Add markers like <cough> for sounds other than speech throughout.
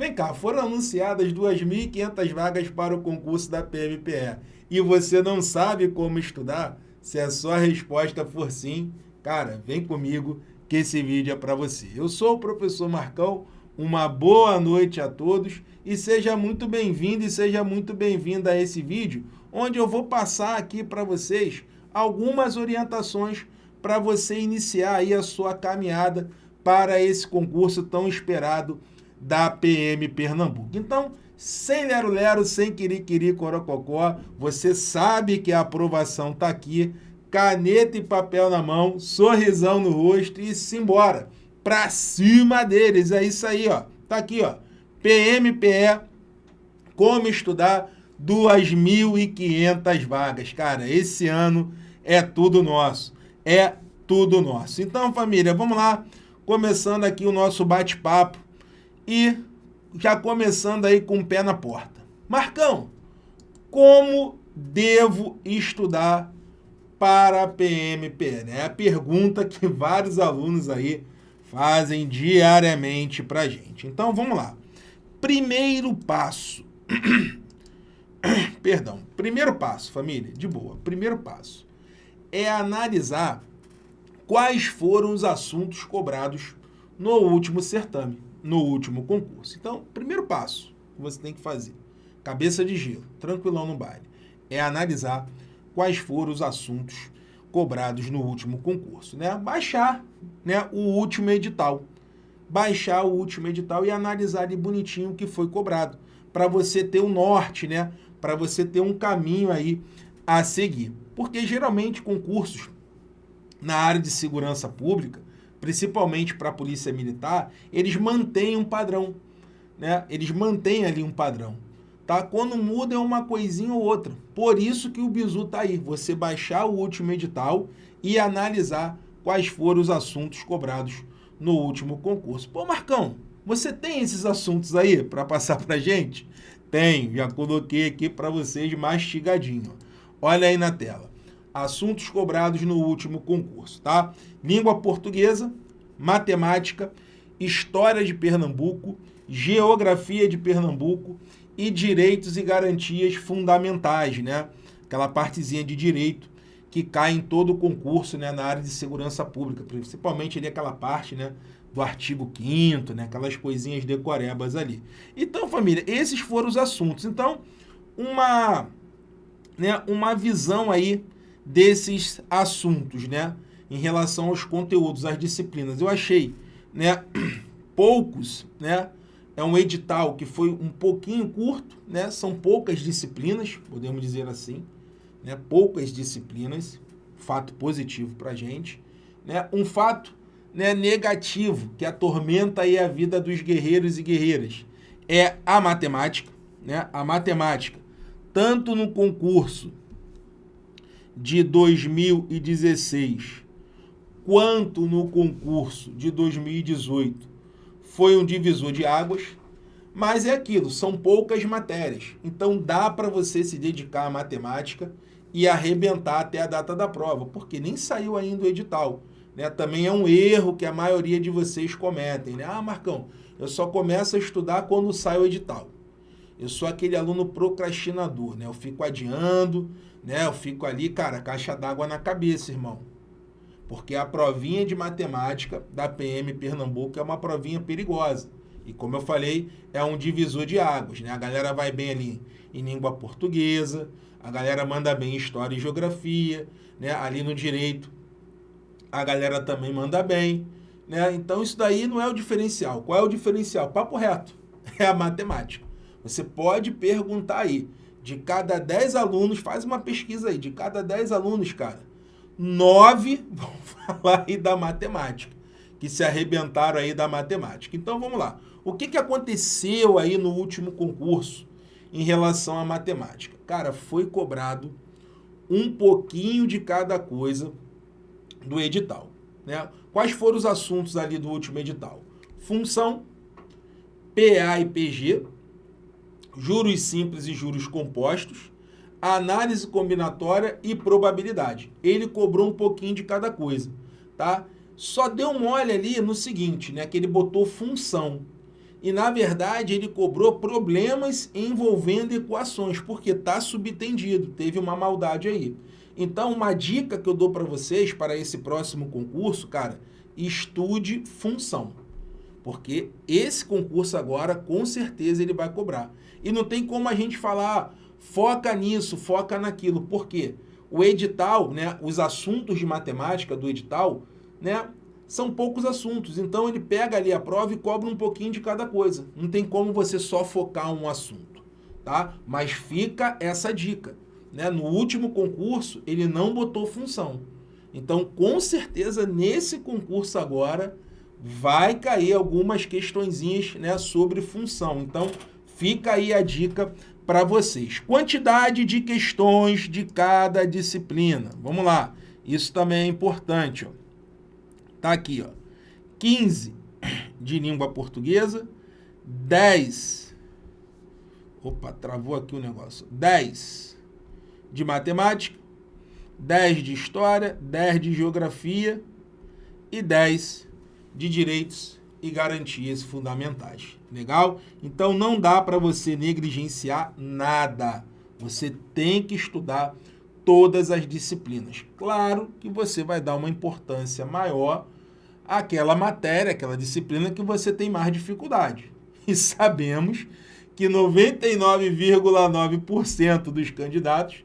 Vem cá, foram anunciadas 2.500 vagas para o concurso da PMPE e você não sabe como estudar? Se a sua resposta for sim, cara, vem comigo que esse vídeo é para você. Eu sou o professor Marcão, uma boa noite a todos e seja muito bem-vindo e seja muito bem-vinda a esse vídeo, onde eu vou passar aqui para vocês algumas orientações para você iniciar aí a sua caminhada para esse concurso tão esperado da PM Pernambuco. Então, sem lero-lero, sem quiri-quiri, corococó, você sabe que a aprovação está aqui, caneta e papel na mão, sorrisão no rosto e simbora. Pra cima deles, é isso aí, ó. Tá aqui, ó. PMPE, como estudar 2.500 vagas. Cara, esse ano é tudo nosso. É tudo nosso. Então, família, vamos lá. Começando aqui o nosso bate-papo e já começando aí com o pé na porta. Marcão, como devo estudar para a PMP? É a pergunta que vários alunos aí fazem diariamente para gente. Então, vamos lá. Primeiro passo. <coughs> Perdão. Primeiro passo, família, de boa. Primeiro passo é analisar quais foram os assuntos cobrados no último certame no último concurso. Então, primeiro passo que você tem que fazer, cabeça de gelo, tranquilão no baile, é analisar quais foram os assuntos cobrados no último concurso. Né? Baixar né, o último edital. Baixar o último edital e analisar ali bonitinho o que foi cobrado. Para você ter um norte, né? para você ter um caminho aí a seguir. Porque geralmente concursos na área de segurança pública, principalmente para a polícia militar, eles mantêm um padrão. Né? Eles mantêm ali um padrão. Tá? Quando muda é uma coisinha ou outra. Por isso que o bizu está aí. Você baixar o último edital e analisar quais foram os assuntos cobrados no último concurso. Pô, Marcão, você tem esses assuntos aí para passar para gente? Tenho, já coloquei aqui para vocês mastigadinho. Olha aí na tela assuntos cobrados no último concurso, tá? Língua portuguesa, matemática, história de Pernambuco, geografia de Pernambuco e direitos e garantias fundamentais, né? Aquela partezinha de direito que cai em todo o concurso, né, na área de segurança pública, principalmente ali aquela parte, né, do artigo 5 né, aquelas coisinhas decorebas ali. Então, família, esses foram os assuntos. Então, uma, né, uma visão aí desses assuntos, né? Em relação aos conteúdos, às disciplinas. Eu achei, né? <clears throat> Poucos, né? É um edital que foi um pouquinho curto, né? São poucas disciplinas, podemos dizer assim, né? Poucas disciplinas, fato positivo para gente, né? Um fato né, negativo que atormenta aí a vida dos guerreiros e guerreiras é a matemática, né? A matemática, tanto no concurso de 2016 quanto no concurso de 2018 foi um divisor de águas, mas é aquilo, são poucas matérias. Então dá para você se dedicar à matemática e arrebentar até a data da prova, porque nem saiu ainda o edital. Né? Também é um erro que a maioria de vocês cometem. Né? Ah, Marcão, eu só começo a estudar quando sai o edital. Eu sou aquele aluno procrastinador, né? Eu fico adiando, né? Eu fico ali, cara, caixa d'água na cabeça, irmão. Porque a provinha de matemática da PM Pernambuco é uma provinha perigosa. E como eu falei, é um divisor de águas, né? A galera vai bem ali em língua portuguesa, a galera manda bem em história e geografia, né? Ali no direito, a galera também manda bem, né? Então isso daí não é o diferencial. Qual é o diferencial? Papo reto, <laughs> é a matemática. Você pode perguntar aí, de cada 10 alunos, faz uma pesquisa aí, de cada 10 alunos, cara, 9 <laughs> vão falar aí da matemática, que se arrebentaram aí da matemática. Então vamos lá. O que, que aconteceu aí no último concurso em relação à matemática? Cara, foi cobrado um pouquinho de cada coisa do edital. Né? Quais foram os assuntos ali do último edital? Função, PA e PG, juros simples e juros compostos, análise combinatória e probabilidade. Ele cobrou um pouquinho de cada coisa, tá? Só deu mole ali no seguinte, né, que ele botou função. e na verdade ele cobrou problemas envolvendo equações, porque está subtendido, teve uma maldade aí. Então, uma dica que eu dou para vocês para esse próximo concurso, cara, estude função. Porque esse concurso agora, com certeza, ele vai cobrar. E não tem como a gente falar, foca nisso, foca naquilo. Por quê? O edital, né, os assuntos de matemática do edital, né, são poucos assuntos. Então ele pega ali a prova e cobra um pouquinho de cada coisa. Não tem como você só focar um assunto, tá? Mas fica essa dica, né? No último concurso ele não botou função. Então, com certeza nesse concurso agora vai cair algumas questõezinhas, né, sobre função. Então, fica aí a dica para vocês. Quantidade de questões de cada disciplina. Vamos lá. Isso também é importante, ó. Tá aqui, ó. 15 de língua portuguesa, 10. Opa, travou aqui o negócio. 10 de matemática, 10 de história, 10 de geografia e 10 de direitos e garantias fundamentais. Legal? Então não dá para você negligenciar nada. Você tem que estudar todas as disciplinas. Claro que você vai dar uma importância maior àquela matéria, àquela disciplina que você tem mais dificuldade. <laughs> E sabemos que 99,9% dos candidatos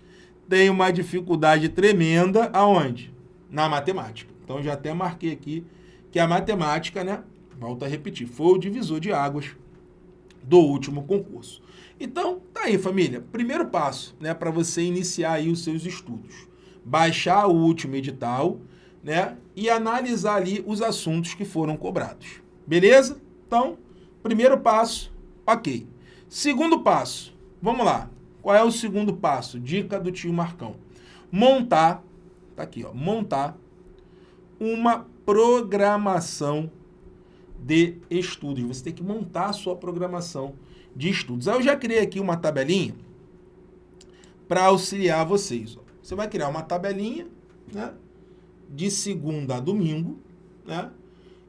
têm uma dificuldade tremenda aonde? Na matemática. Então já até marquei aqui que a matemática, né, volto a repetir, foi o divisor de águas do último concurso. Então, tá aí, família. Primeiro passo, né, para você iniciar aí os seus estudos. Baixar o último edital, né, e analisar ali os assuntos que foram cobrados. Beleza? Então, primeiro passo, ok. Segundo passo, vamos lá. Qual é o segundo passo? Dica do tio Marcão. Montar, tá aqui, ó, montar uma programação de estudos. Você tem que montar a sua programação de estudos. Aí eu já criei aqui uma tabelinha para auxiliar vocês. Você vai criar uma tabelinha né, de segunda a domingo né,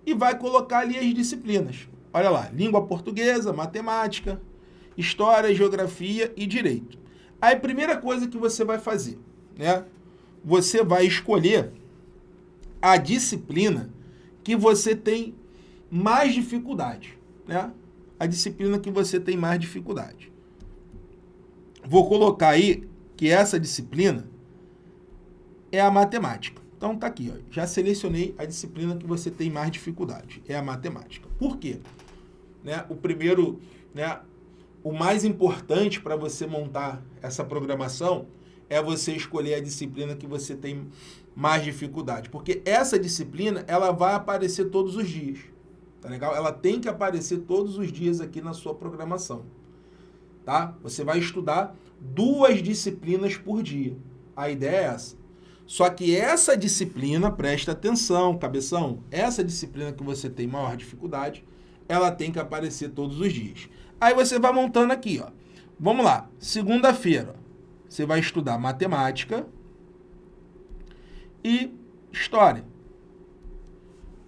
e vai colocar ali as disciplinas. Olha lá, língua portuguesa, matemática, história, geografia e direito. Aí primeira coisa que você vai fazer, né, você vai escolher a disciplina que você tem mais dificuldade, né? a disciplina que você tem mais dificuldade. Vou colocar aí que essa disciplina é a matemática. Então tá aqui, ó, já selecionei a disciplina que você tem mais dificuldade, é a matemática. Por quê? Né, o primeiro, né, o mais importante para você montar essa programação é você escolher a disciplina que você tem mais dificuldade, porque essa disciplina ela vai aparecer todos os dias. Tá legal? Ela tem que aparecer todos os dias aqui na sua programação. Tá? Você vai estudar duas disciplinas por dia. A ideia é essa. Só que essa disciplina, presta atenção, cabeção, essa disciplina que você tem maior dificuldade, ela tem que aparecer todos os dias. Aí você vai montando aqui, ó. Vamos lá, segunda-feira, você vai estudar matemática e história.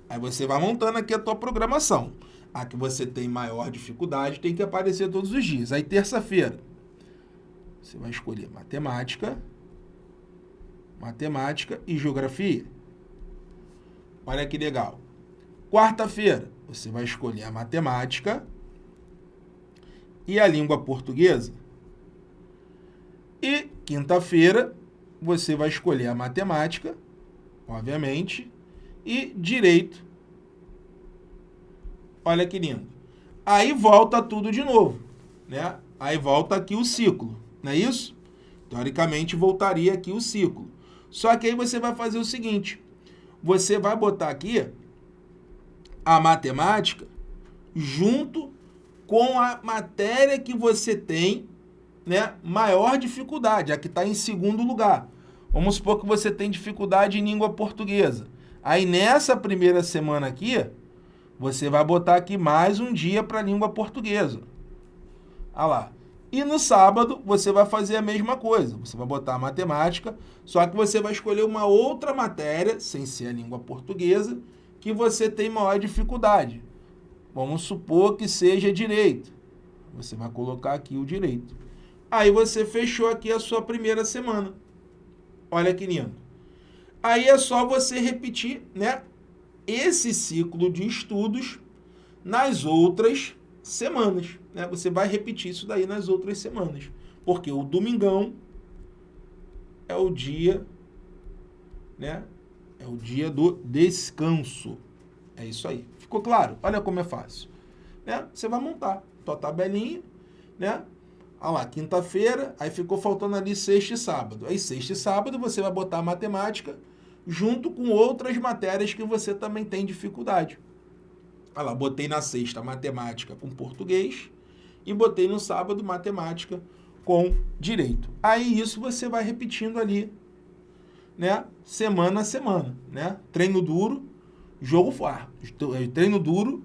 Aí você vai montando aqui a tua programação. A que você tem maior dificuldade tem que aparecer todos os dias. Aí terça-feira, você vai escolher matemática, matemática e geografia. Olha que legal. Quarta-feira, você vai escolher a matemática e a língua portuguesa. E quinta-feira, você vai escolher a matemática, obviamente, e direito. Olha que lindo. Aí volta tudo de novo, né? Aí volta aqui o ciclo, não é isso? Teoricamente voltaria aqui o ciclo. Só que aí você vai fazer o seguinte, você vai botar aqui a matemática junto com a matéria que você tem né, maior dificuldade, a que está em segundo lugar. Vamos supor que você tem dificuldade em língua portuguesa. Aí nessa primeira semana aqui, você vai botar aqui mais um dia para língua portuguesa. Olha lá. E no sábado você vai fazer a mesma coisa. Você vai botar matemática, só que você vai escolher uma outra matéria, sem ser a língua portuguesa, que você tem maior dificuldade. Vamos supor que seja direito. Você vai colocar aqui o direito. Aí você fechou aqui a sua primeira semana. Olha que lindo. Aí é só você repetir, né, esse ciclo de estudos nas outras semanas. Né? Você vai repetir isso daí nas outras semanas. Porque o domingão é o dia, né? É o dia do descanso. É isso aí. Ficou claro? Olha como é fácil. Né? Você vai montar tua tabelinha, né? Olha lá, quinta-feira, aí ficou faltando ali sexta e sábado. Aí sexta e sábado você vai botar matemática junto com outras matérias que você também tem dificuldade. Olha lá, botei na sexta matemática com português e botei no sábado matemática com direito. Aí isso você vai repetindo ali, né, semana a semana, né? Treino duro, jogo fácil. Treino duro,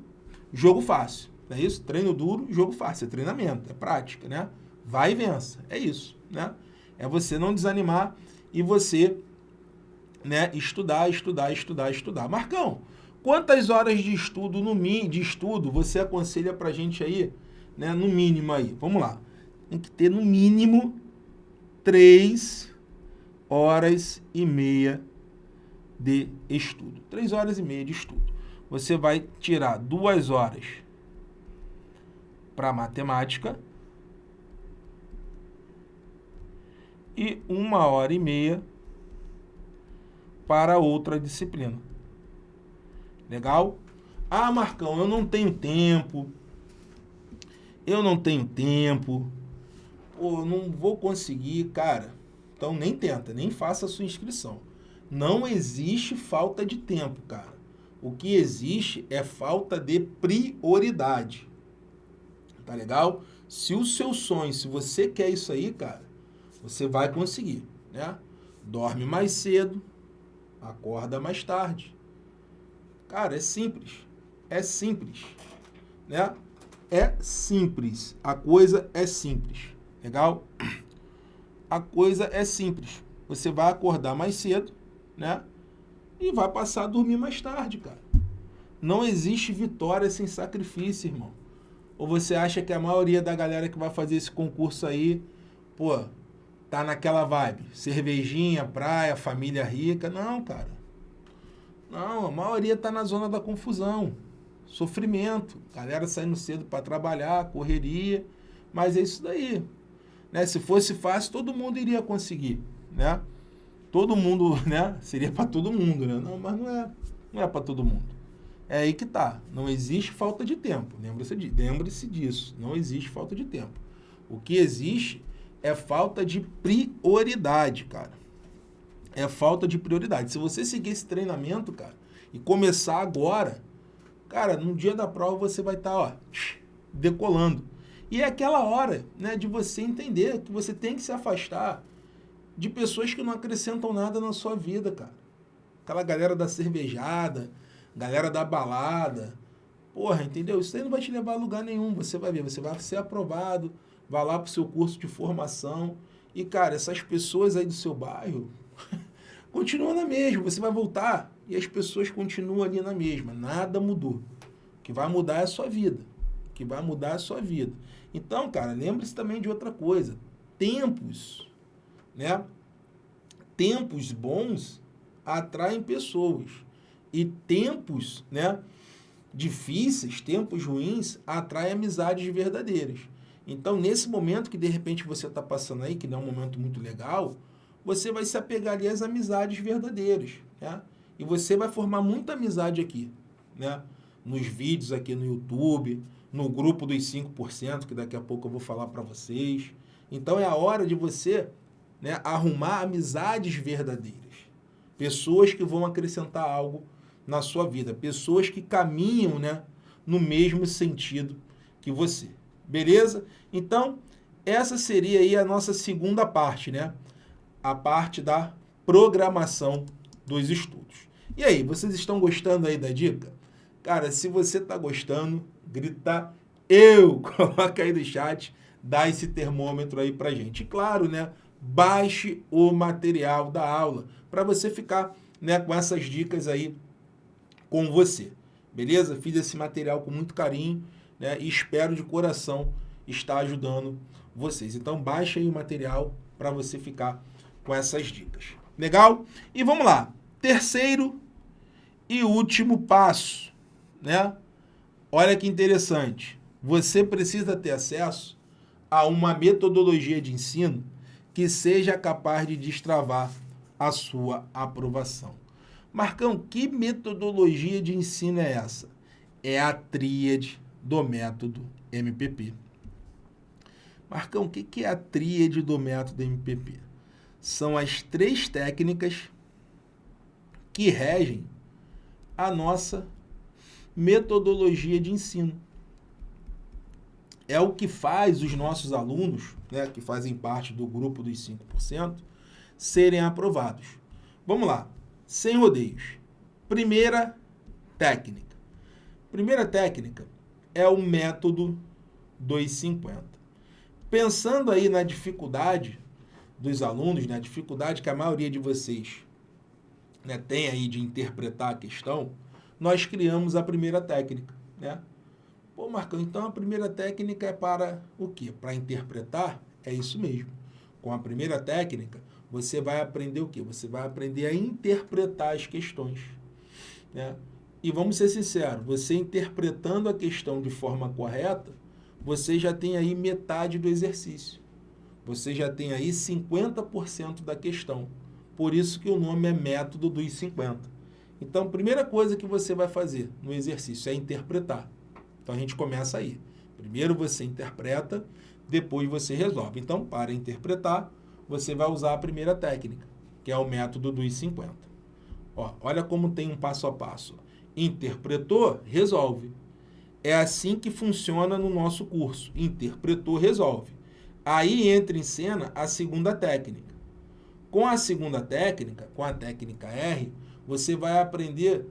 jogo fácil. É isso? Treino duro, jogo fácil. É treinamento, é prática, né? Vai e vença. É isso, né? É você não desanimar e você né, estudar, estudar, estudar, estudar. Marcão, quantas horas de estudo no de estudo você aconselha pra gente aí, né, no mínimo aí? Vamos lá. Tem que ter no mínimo três horas e meia de estudo. Três horas e meia de estudo. Você vai tirar duas horas para matemática e uma hora e meia para outra disciplina. Legal? Ah, Marcão, eu não tenho tempo. Eu não tenho tempo. Pô, não vou conseguir, cara. Então nem tenta, nem faça a sua inscrição. Não existe falta de tempo, cara. O que existe é falta de prioridade. Tá legal? Se o seu sonho, se você quer isso aí, cara, você vai conseguir, né? Dorme mais cedo, acorda mais tarde. Cara, é simples. É simples, né? É simples. A coisa é simples. Legal? A coisa é simples. Você vai acordar mais cedo, né? E vai passar a dormir mais tarde, cara. Não existe vitória sem sacrifício, irmão. Ou você acha que a maioria da galera que vai fazer esse concurso aí, pô, tá naquela vibe, cervejinha, praia, família rica. Não, cara. Não, a maioria tá na zona da confusão, sofrimento, galera saindo cedo para trabalhar, correria, mas é isso daí. Né? Se fosse fácil, todo mundo iria conseguir, né? Todo mundo, <laughs> né? Seria para todo mundo, né? Não, mas não é, não é para todo mundo. É aí que tá. Não existe falta de tempo. Lembre-se lembre disso. Não existe falta de tempo. O que existe é falta de prioridade, cara. É falta de prioridade. Se você seguir esse treinamento, cara, e começar agora, cara, no dia da prova você vai estar, tá, ó, decolando. E é aquela hora, né, de você entender que você tem que se afastar de pessoas que não acrescentam nada na sua vida, cara. Aquela galera da cervejada, galera da balada. Porra, entendeu? Isso aí não vai te levar a lugar nenhum. Você vai ver, você vai ser aprovado, vai lá para o seu curso de formação. E, cara, essas pessoas aí do seu bairro <laughs> continuam na mesma. Você vai voltar e as pessoas continuam ali na mesma. Nada mudou. O que vai mudar é a sua vida. O que vai mudar é a sua vida. Então, cara, lembre-se também de outra coisa. Tempos, né? Tempos bons atraem pessoas. E tempos, né? Difíceis, tempos ruins, atraem amizades verdadeiras. Então, nesse momento que de repente você está passando aí, que não é um momento muito legal, você vai se apegar ali às amizades verdadeiras, né? E você vai formar muita amizade aqui, né? Nos vídeos aqui no YouTube, no grupo dos 5%, que daqui a pouco eu vou falar para vocês. Então, é a hora de você né, arrumar amizades verdadeiras. Pessoas que vão acrescentar algo na sua vida. Pessoas que caminham né, no mesmo sentido que você. Beleza? Então, essa seria aí a nossa segunda parte, né? A parte da programação dos estudos. E aí, vocês estão gostando aí da dica? Cara, se você está gostando, grita eu, <laughs> coloca aí no chat, dá esse termômetro aí pra gente. E claro, né? Baixe o material da aula para você ficar né, com essas dicas aí com você. beleza? Fiz esse material com muito carinho né? e espero de coração estar ajudando vocês. Então baixa aí o material para você ficar com essas dicas. Legal? E vamos lá. Terceiro e último passo, né? Olha que interessante. Você precisa ter acesso a uma metodologia de ensino que seja capaz de destravar a sua aprovação. Marcão, que metodologia de ensino é essa? É a tríade do método MPP. Marcão, o que é a tríade do método MPP? São as três técnicas que regem a nossa metodologia de ensino. É o que faz os nossos alunos, né, que fazem parte do grupo dos 5%, serem aprovados. Vamos lá, sem rodeios. Primeira técnica. Primeira técnica é o método 250 pensando aí na dificuldade dos alunos, na né, dificuldade que a maioria de vocês né, tem aí de interpretar a questão, nós criamos a primeira técnica, né? Pô, Marcão, então a primeira técnica é para o quê? Para interpretar? É isso mesmo. Com a primeira técnica, você vai aprender o quê? Você vai aprender a interpretar as questões, né? E vamos ser sinceros, você interpretando a questão de forma correta, você já tem aí metade do exercício. Você já tem aí 50% da questão. Por isso que o nome é método dos 50. Então, a primeira coisa que você vai fazer no exercício é interpretar. Então, a gente começa aí. Primeiro você interpreta, depois você resolve. Então, para interpretar, você vai usar a primeira técnica, que é o método dos 50. Ó, olha como tem um passo a passo. Interpretou, resolve. É assim que funciona no nosso curso. Interpretou, resolve. Aí entra em cena a segunda técnica. Com a segunda técnica, com a técnica R, você vai aprender,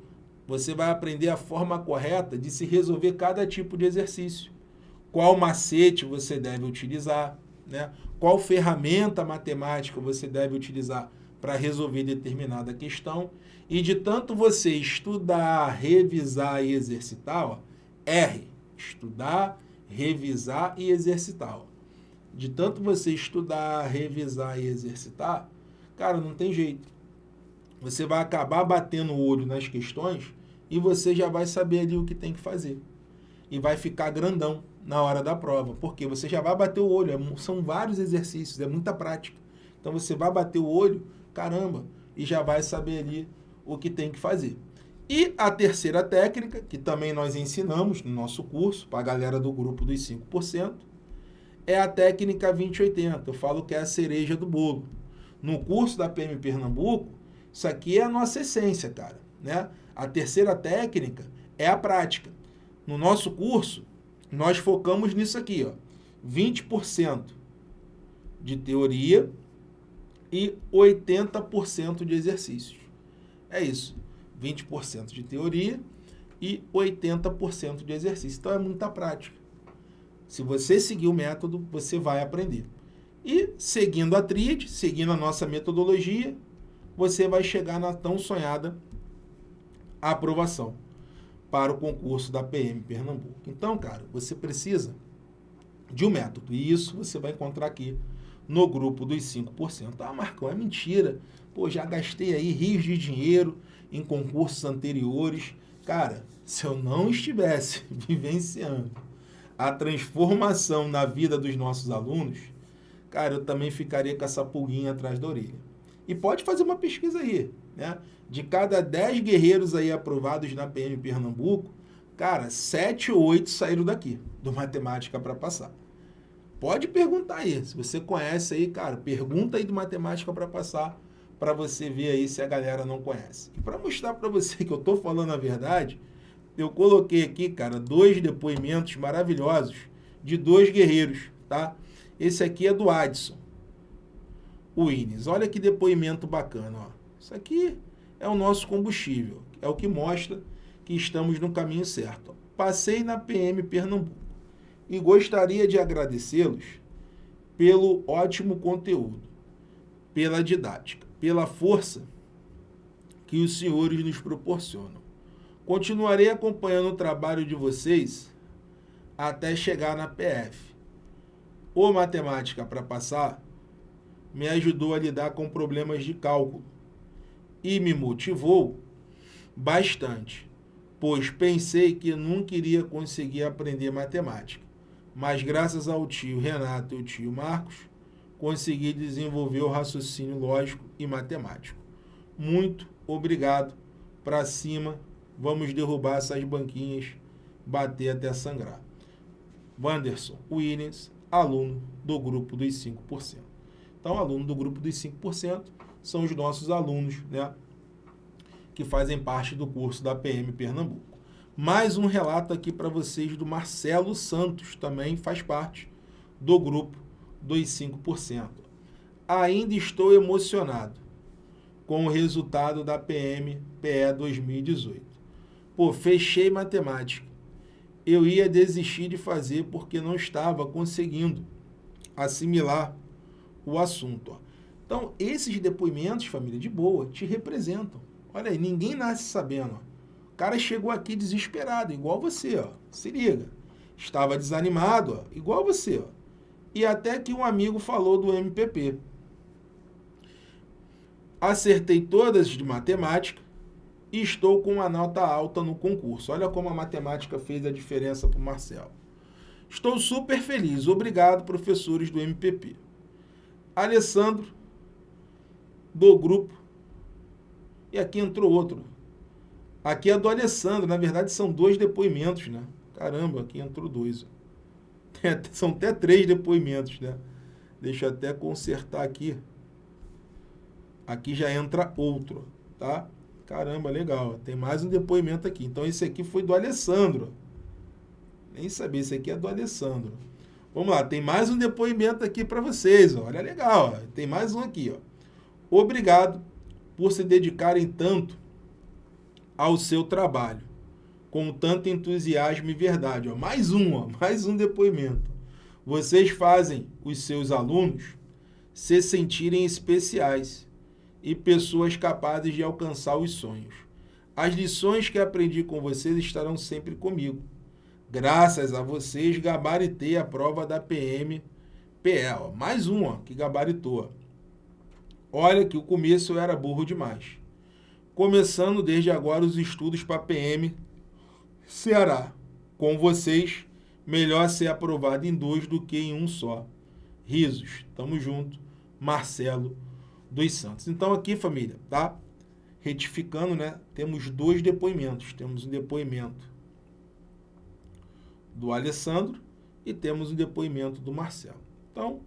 você vai aprender a forma correta de se resolver cada tipo de exercício. Qual macete você deve utilizar, né? Qual ferramenta matemática você deve utilizar para resolver determinada questão. E de tanto você estudar, revisar e exercitar, ó, R, estudar, revisar e exercitar. De tanto você estudar, revisar e exercitar, cara, não tem jeito. Você vai acabar batendo o olho nas questões e você já vai saber ali o que tem que fazer. E vai ficar grandão na hora da prova, porque você já vai bater o olho, é são vários exercícios, é muita prática. Então você vai bater o olho, caramba, e já vai saber ali o que tem que fazer. E a terceira técnica, que também nós ensinamos no nosso curso, para a galera do grupo dos 5%, é a técnica 2080. Eu falo que é a cereja do bolo. No curso da PM Pernambuco, isso aqui é a nossa essência, cara. Né? A terceira técnica é a prática. No nosso curso, nós focamos nisso aqui, ó. 20% de teoria e 80% de exercícios. É isso. 20% de teoria e 80% de exercício. Então é muita prática. Se você seguir o método, você vai aprender. E seguindo a tríade, seguindo a nossa metodologia, você vai chegar na tão sonhada aprovação para o concurso da PM Pernambuco. Então, cara, você precisa de um método. E isso você vai encontrar aqui no grupo dos 5%. Ah, Marcão, é mentira. Pô, já gastei aí rios de dinheiro em concursos anteriores. Cara, se eu não estivesse <laughs> vivenciando a transformação na vida dos nossos alunos, cara, eu também ficaria com essa pulguinha atrás da orelha. E pode fazer uma pesquisa aí, né? De cada 10 guerreiros aí aprovados na PM Pernambuco, cara, 7 ou 8 saíram daqui, do Matemática para Passar. Pode perguntar aí, se você conhece aí, cara, pergunta aí do Matemática para Passar, para você ver aí se a galera não conhece. E para mostrar para você que eu estou falando a verdade, eu coloquei aqui, cara, dois depoimentos maravilhosos de dois guerreiros, tá? Esse aqui é do Adson, o Ines. Olha que depoimento bacana, ó. Isso aqui é o nosso combustível, é o que mostra que estamos no caminho certo. Passei na PM Pernambuco e gostaria de agradecê-los pelo ótimo conteúdo, pela didática pela força que os senhores nos proporcionam. Continuarei acompanhando o trabalho de vocês até chegar na PF. O Matemática para Passar me ajudou a lidar com problemas de cálculo e me motivou bastante, pois pensei que nunca iria conseguir aprender matemática. Mas graças ao tio Renato e ao tio Marcos, consegui desenvolver o raciocínio lógico e matemático. Muito obrigado. Para cima, vamos derrubar essas banquinhas, bater até sangrar. Wanderson Williams, aluno do grupo dos 5%. Então, aluno do grupo dos 5% são os nossos alunos, né? Que fazem parte do curso da PM Pernambuco. Mais um relato aqui para vocês do Marcelo Santos, também faz parte do grupo dos 5%. Ainda estou emocionado com o resultado da PM PE 2018. Pô, fechei matemática. Eu ia desistir de fazer porque não estava conseguindo assimilar o assunto. Ó. Então, esses depoimentos, família, de boa, te representam. Olha aí, ninguém nasce sabendo. Ó. O cara chegou aqui desesperado, igual você, ó. Se liga. Estava desanimado, ó, igual você, ó. E até que um amigo falou do MPP. Acertei todas de matemática e estou com uma nota alta no concurso. Olha como a matemática fez a diferença para o Marcelo. Estou super feliz. Obrigado, professores do MPP. Alessandro, do grupo. E aqui entrou outro. Aqui é do Alessandro, na verdade são dois depoimentos, né? Caramba, aqui entrou dois. <laughs> São até três depoimentos, né? Deixa eu até consertar aqui. Aqui já entra outro, tá? Caramba, legal. Tem mais um depoimento aqui. Então, esse aqui foi do Alessandro. Nem sabia, esse aqui é do Alessandro. Vamos lá, tem mais um depoimento aqui para vocês. Olha, legal. Tem mais um aqui. Ó. Obrigado por se dedicarem tanto ao seu trabalho, com tanto entusiasmo e verdade. Ó, mais um, ó, mais um depoimento. Vocês fazem os seus alunos se sentirem especiais e pessoas capazes de alcançar os sonhos. As lições que aprendi com vocês estarão sempre comigo. Graças a vocês, gabaritei a prova da PM. Ó, mais um ó, que gabaritou. Olha que o começo eu era burro demais começando desde agora os estudos para PM Ceará. Com vocês, melhor ser aprovado em dois do que em um só. Risos, tamo junto. Marcelo dos Santos. Então aqui, família, tá? Retificando, né? Temos dois depoimentos. Temos um depoimento do Alessandro e temos um depoimento do Marcelo. Então,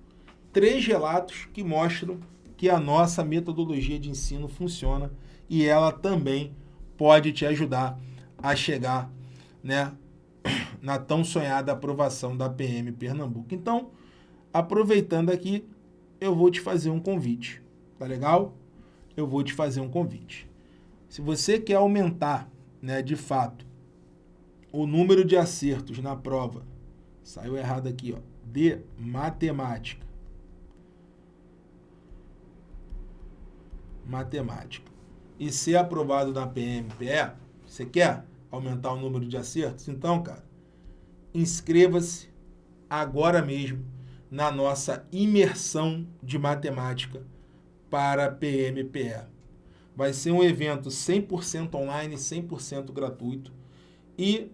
três relatos que mostram que a nossa metodologia de ensino funciona e ela também pode te ajudar a chegar né, <clears throat> na tão sonhada aprovação da PM Pernambuco. Então, aproveitando aqui, eu vou te fazer um convite, tá legal? Eu vou te fazer um convite. Se você quer aumentar, né, de fato, o número de acertos na prova, saiu errado aqui, ó, de matemática. Matemática e ser aprovado na PMPE, você quer aumentar o número de acertos? Então, cara, inscreva-se agora mesmo na nossa imersão de matemática para PMPE. Vai ser um evento 100% online, 100% gratuito e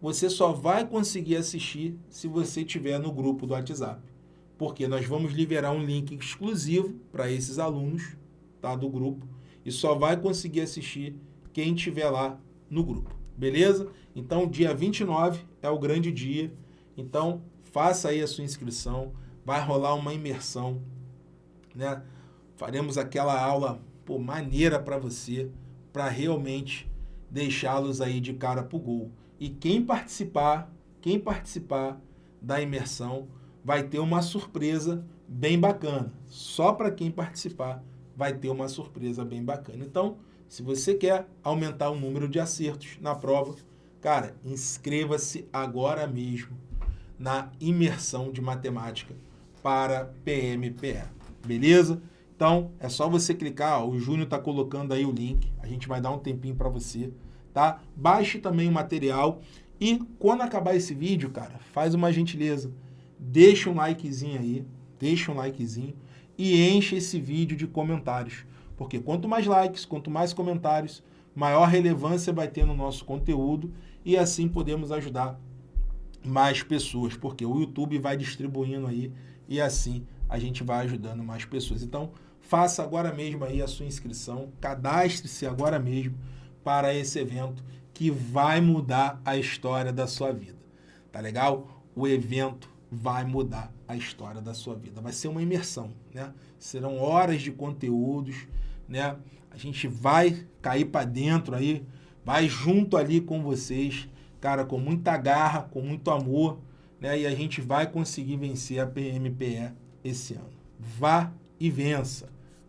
você só vai conseguir assistir se você estiver no grupo do WhatsApp. Porque nós vamos liberar um link exclusivo para esses alunos tá, do grupo e só vai conseguir assistir quem estiver lá no grupo, beleza? Então, dia 29 é o grande dia, então faça aí a sua inscrição, vai rolar uma imersão, né? Faremos aquela aula pô, maneira para você, para realmente deixá-los aí de cara pro gol. E quem participar, quem participar da imersão vai ter uma surpresa bem bacana, só para quem participar vai ter uma surpresa bem bacana. Então, se você quer aumentar o número de acertos na prova, cara, inscreva-se agora mesmo na imersão de matemática para PMPE, beleza? Então, é só você clicar, ó, o Júnior está colocando aí o link, a gente vai dar um tempinho para você, tá? Baixe também o material e quando acabar esse vídeo, cara, faz uma gentileza, deixa um likezinho aí, deixa um likezinho e enche esse vídeo de comentários. Porque quanto mais likes, quanto mais comentários, maior relevância vai ter no nosso conteúdo e assim podemos ajudar mais pessoas, porque o YouTube vai distribuindo aí e assim a gente vai ajudando mais pessoas. Então, faça agora mesmo aí a sua inscrição, cadastre-se agora mesmo para esse evento que vai mudar a história da sua vida. Tá legal? O evento vai mudar a história da sua vida. Vai ser uma imersão, né? Serão horas de conteúdos, né? A gente vai cair para dentro aí, vai junto ali com vocês, cara, com muita garra, com muito amor, né? E a gente vai conseguir vencer a PMPE esse ano. Vá e vença.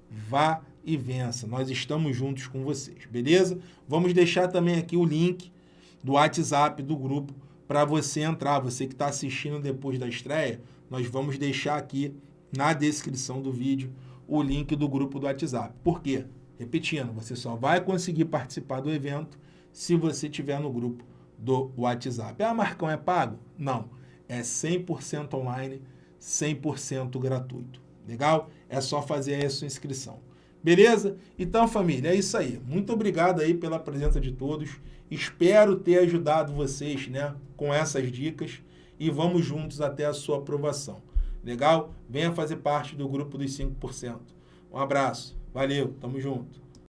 Vá e vença. Nós estamos juntos com vocês, beleza? Vamos deixar também aqui o link do WhatsApp do grupo para você entrar. Você que está assistindo depois da estreia, nós vamos deixar aqui na descrição do vídeo o link do grupo do WhatsApp. Por quê? Repetindo, você só vai conseguir participar do evento se você estiver no grupo do WhatsApp. Ah, Marcão, é pago? Não. É 100% online, 100% gratuito. Legal? É só fazer a sua inscrição. Beleza? Então, família, é isso aí. Muito obrigado aí pela presença de todos. Espero ter ajudado vocês né, com essas dicas e vamos juntos até a sua aprovação. Legal? Venha fazer parte do grupo dos 5%. Um abraço. Valeu. Tamo junto.